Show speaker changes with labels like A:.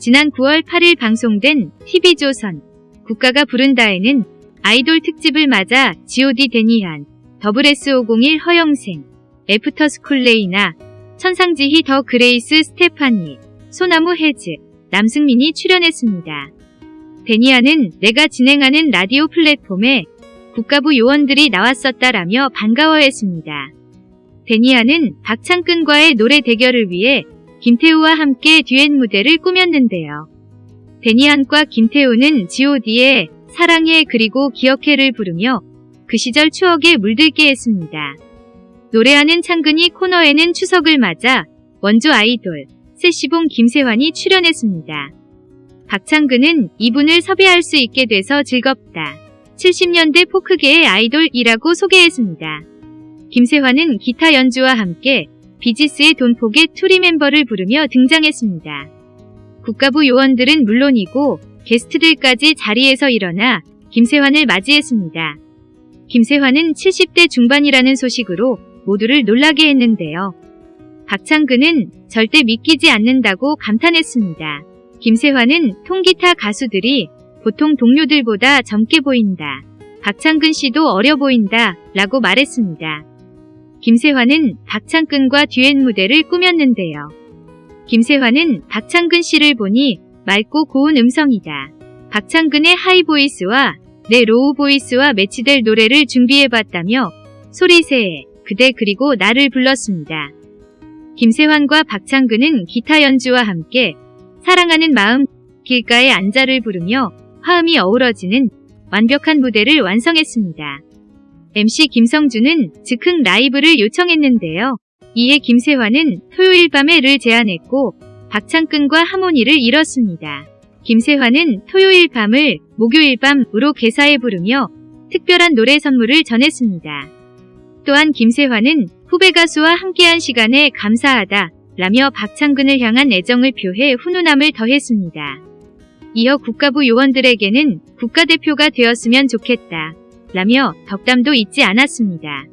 A: 지난 9월 8일 방송된 TV조선 국가가 부른다에는 아이돌 특집을 맞아 G.O.D 데니안, SS501 허영생, 애프터스쿨 레이나, 천상지희 더 그레이스 스테파니, 소나무 해즈, 남승민이 출연했습니다. 데니안은 내가 진행하는 라디오 플랫폼에 국가부 요원들이 나왔었다라며 반가워했습니다. 데니안은 박창근과의 노래 대결을 위해 김태우와 함께 듀엣 무대를 꾸몄는데요. 데니안과 김태우는 G.O.D의 사랑해 그리고 기억해를 부르며 그 시절 추억에 물들게 했습니다. 노래하는 창근이 코너에는 추석을 맞아 원조 아이돌 세시봉 김세환이 출연했습니다. 박창근은 이분을 섭외할 수 있게 돼서 즐겁다. 70년대 포크계의 아이돌이라고 소개했습니다. 김세환은 기타 연주와 함께 비지스의 돈폭의 투리 멤버를 부르며 등장했습니다. 국가부 요원들은 물론이고 게스트들까지 자리에서 일어나 김세환을 맞이했습니다. 김세환은 70대 중반이라는 소식으로 모두를 놀라게 했는데요. 박창근은 절대 믿기지 않는다고 감탄했습니다. 김세환은 통기타 가수들이 보통 동료들보다 젊게 보인다. 박창근 씨도 어려 보인다. 라고 말했습니다. 김세환은 박창근과 듀엣 무대를 꾸몄는데요. 김세환은 박창근 씨를 보니 맑고 고운 음성이다. 박창근의 high voice와 내 low voice와 매치될 노래를 준비해봤다며 소리새의 그대 그리고 나를 불렀습니다. 김세환과 박창근은 기타 연주와 함께 사랑하는 마음 길가의 안자를 부르며 화음이 어우러지는 완벽한 무대를 완성했습니다. MC 김성주는 즉흥 라이브를 요청했는데요. 이에 김세환은 토요일 밤에 를 제안했고 박창근과 하모니를 이뤘습니다. 김세환은 토요일 밤을 목요일 밤으로 개사해 부르며 특별한 노래 선물을 전했습니다. 또한 김세환은 후배 가수와 함께한 시간에 감사하다 라며 박창근을 향한 애정을 표해 훈훈함을 더했습니다. 이어 국가부 요원들에게는 국가대표가 되었으면 좋겠다 라며 덕담도 잊지 않았습니다.